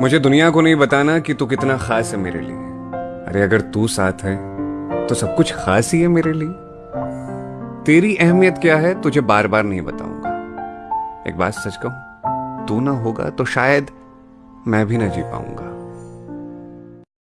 मुझे दुनिया को नहीं बताना कि तू कितना खास है मेरे लिए। अरे, अगर तू साथ है तो सब कुछ खास ही है मेरे लिए। तेरी अहमियत क्या है, तुझे बार बार नहीं बताऊँगा। एक बात सच कहूँ, तू ना होगा तो शायद मैं भी ना जी पाऊँगा।